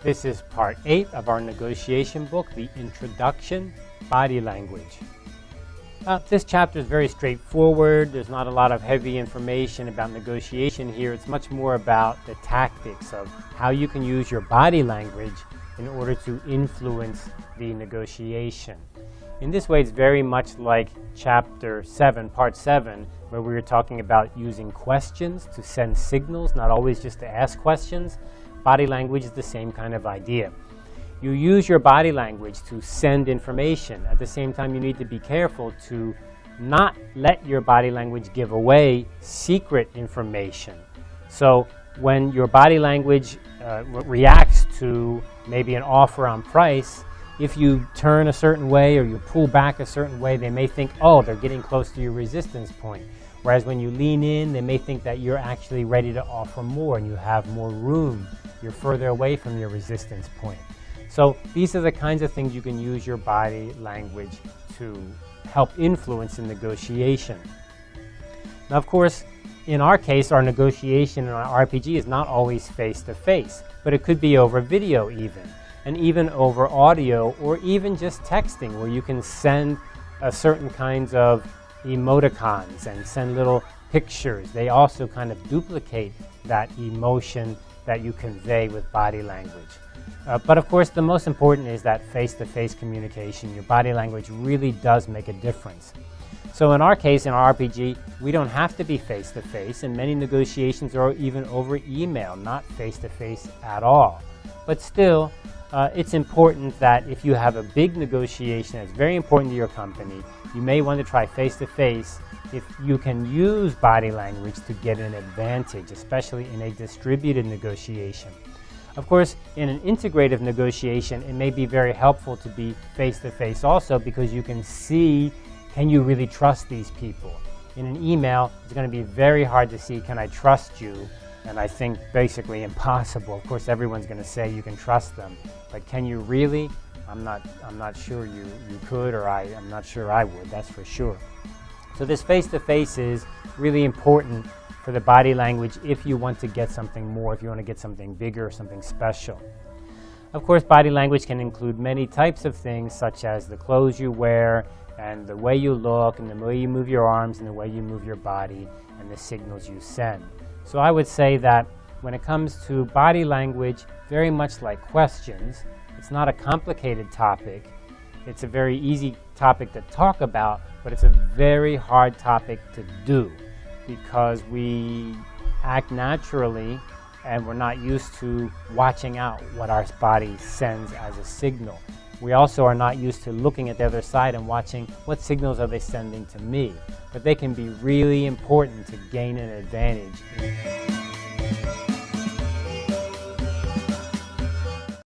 This is part 8 of our negotiation book, The Introduction, Body Language. Uh, this chapter is very straightforward. There's not a lot of heavy information about negotiation here. It's much more about the tactics of how you can use your body language in order to influence the negotiation. In this way, it's very much like chapter 7, part 7, where we were talking about using questions to send signals, not always just to ask questions. Body language is the same kind of idea. You use your body language to send information. At the same time, you need to be careful to not let your body language give away secret information. So when your body language uh, reacts to maybe an offer on price, if you turn a certain way or you pull back a certain way, they may think, oh, they're getting close to your resistance point. Whereas when you lean in, they may think that you're actually ready to offer more and you have more room you're further away from your resistance point. So these are the kinds of things you can use your body language to help influence in negotiation. Now, of course, in our case, our negotiation in our RPG is not always face-to-face, -face, but it could be over video even, and even over audio, or even just texting, where you can send certain kinds of emoticons and send little pictures. They also kind of duplicate that emotion that you convey with body language. Uh, but of course, the most important is that face-to-face -face communication. Your body language really does make a difference. So in our case, in our RPG, we don't have to be face-to-face, -face, and many negotiations are even over email, not face-to-face -face at all. But still, uh, it's important that if you have a big negotiation that's very important to your company, you may want to try face-to-face if you can use body language to get an advantage, especially in a distributed negotiation. Of course, in an integrative negotiation, it may be very helpful to be face-to-face -face also because you can see, can you really trust these people? In an email, it's going to be very hard to see, can I trust you? And I think basically impossible. Of course, everyone's going to say you can trust them, but can you really? I'm not, I'm not sure you, you could, or I, I'm not sure I would, that's for sure. So this face-to-face -face is really important for the body language if you want to get something more, if you want to get something bigger or something special. Of course, body language can include many types of things, such as the clothes you wear, and the way you look, and the way you move your arms, and the way you move your body, and the signals you send. So I would say that when it comes to body language, very much like questions, it's not a complicated topic. It's a very easy topic to talk about, but it's a very hard topic to do because we act naturally and we're not used to watching out what our body sends as a signal. We also are not used to looking at the other side and watching what signals are they sending to me. But they can be really important to gain an advantage.